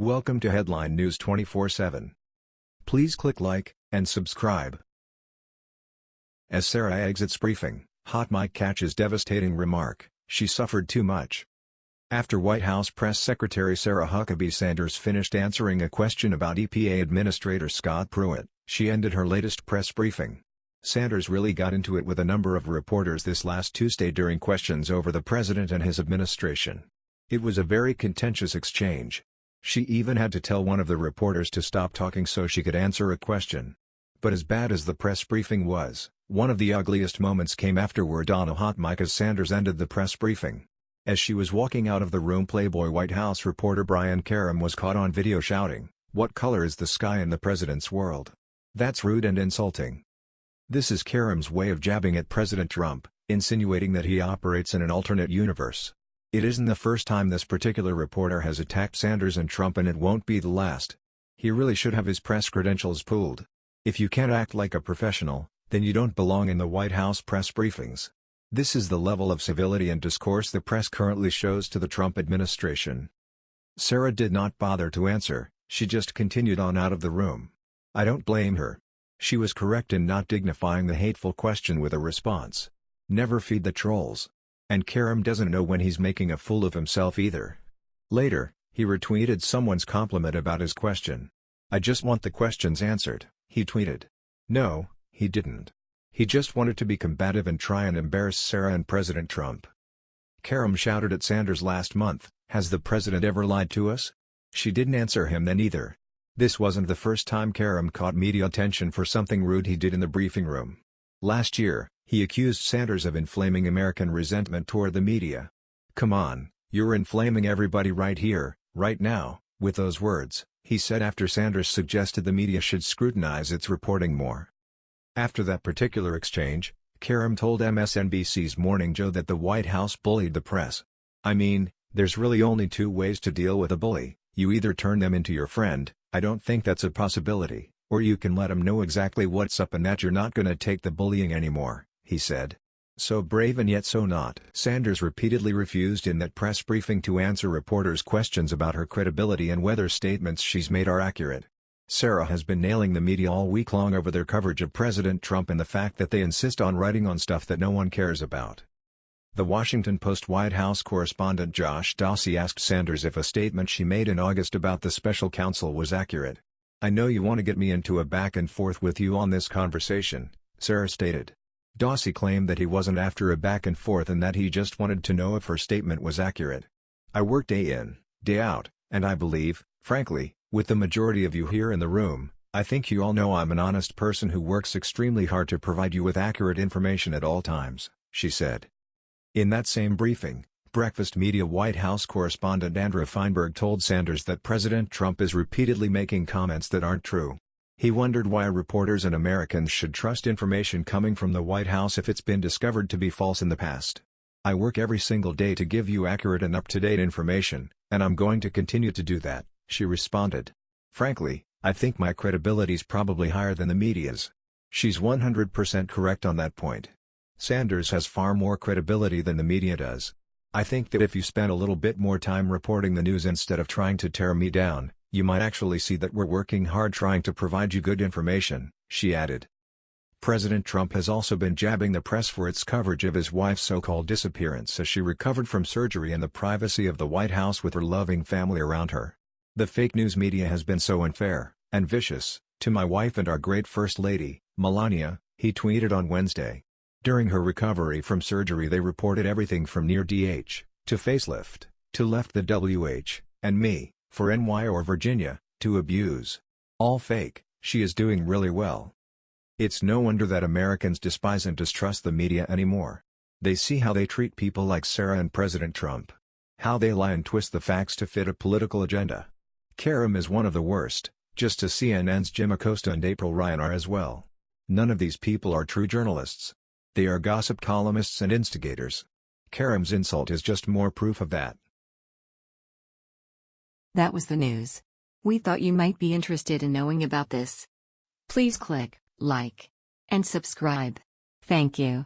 Welcome to Headline News 24/7. Please click like and subscribe. As Sarah exits briefing, Hot Mic catches devastating remark, she suffered too much. After White House Press Secretary Sarah Huckabee Sanders finished answering a question about EPA Administrator Scott Pruitt, she ended her latest press briefing. Sanders really got into it with a number of reporters this last Tuesday during questions over the president and his administration. It was a very contentious exchange. She even had to tell one of the reporters to stop talking so she could answer a question. But as bad as the press briefing was, one of the ugliest moments came afterward on a hot mic as Sanders ended the press briefing. As she was walking out of the room Playboy White House reporter Brian Karem was caught on video shouting, What color is the sky in the president's world? That's rude and insulting. This is Karem's way of jabbing at President Trump, insinuating that he operates in an alternate universe. It isn't the first time this particular reporter has attacked Sanders and Trump and it won't be the last. He really should have his press credentials pulled. If you can't act like a professional, then you don't belong in the White House press briefings. This is the level of civility and discourse the press currently shows to the Trump administration. Sarah did not bother to answer, she just continued on out of the room. I don't blame her. She was correct in not dignifying the hateful question with a response. Never feed the trolls. And Karem doesn't know when he's making a fool of himself either. Later, he retweeted someone's compliment about his question. I just want the questions answered, he tweeted. No, he didn't. He just wanted to be combative and try and embarrass Sarah and President Trump. Karem shouted at Sanders last month, has the president ever lied to us? She didn't answer him then either. This wasn't the first time Karem caught media attention for something rude he did in the briefing room. Last year, he accused Sanders of inflaming American resentment toward the media. Come on, you're inflaming everybody right here, right now, with those words, he said after Sanders suggested the media should scrutinize its reporting more. After that particular exchange, Karem told MSNBC's Morning Joe that the White House bullied the press. I mean, there's really only two ways to deal with a bully, you either turn them into your friend, I don't think that's a possibility, or you can let them know exactly what's up and that you're not gonna take the bullying anymore, he said. So brave and yet so not. Sanders repeatedly refused in that press briefing to answer reporters' questions about her credibility and whether statements she's made are accurate. Sarah has been nailing the media all week long over their coverage of President Trump and the fact that they insist on writing on stuff that no one cares about. The Washington Post White House correspondent Josh Dawsey asked Sanders if a statement she made in August about the special counsel was accurate. I know you want to get me into a back and forth with you on this conversation, Sarah stated. Dawsey claimed that he wasn't after a back and forth and that he just wanted to know if her statement was accurate. I work day in, day out, and I believe, frankly, with the majority of you here in the room, I think you all know I'm an honest person who works extremely hard to provide you with accurate information at all times, she said. In that same briefing, Breakfast Media White House correspondent Andrew Feinberg told Sanders that President Trump is repeatedly making comments that aren't true. He wondered why reporters and Americans should trust information coming from the White House if it's been discovered to be false in the past. I work every single day to give you accurate and up-to-date information, and I'm going to continue to do that, she responded. Frankly, I think my credibility's probably higher than the media's. She's 100% correct on that point. Sanders has far more credibility than the media does. I think that if you spent a little bit more time reporting the news instead of trying to tear me down, you might actually see that we're working hard trying to provide you good information, she added. President Trump has also been jabbing the press for its coverage of his wife's so-called disappearance as she recovered from surgery in the privacy of the White House with her loving family around her. The fake news media has been so unfair, and vicious, to my wife and our great First Lady, Melania, he tweeted on Wednesday. During her recovery from surgery they reported everything from near DH, to facelift, to left the WH, and me, for NY or Virginia, to abuse. All fake, she is doing really well. It's no wonder that Americans despise and distrust the media anymore. They see how they treat people like Sarah and President Trump. How they lie and twist the facts to fit a political agenda. Karem is one of the worst, just as CNN's Jim Acosta and April Ryan are as well. None of these people are true journalists. They are gossip columnists and instigators. Karem's insult is just more proof of that. That was the news. We thought you might be interested in knowing about this. Please click like and subscribe. Thank you.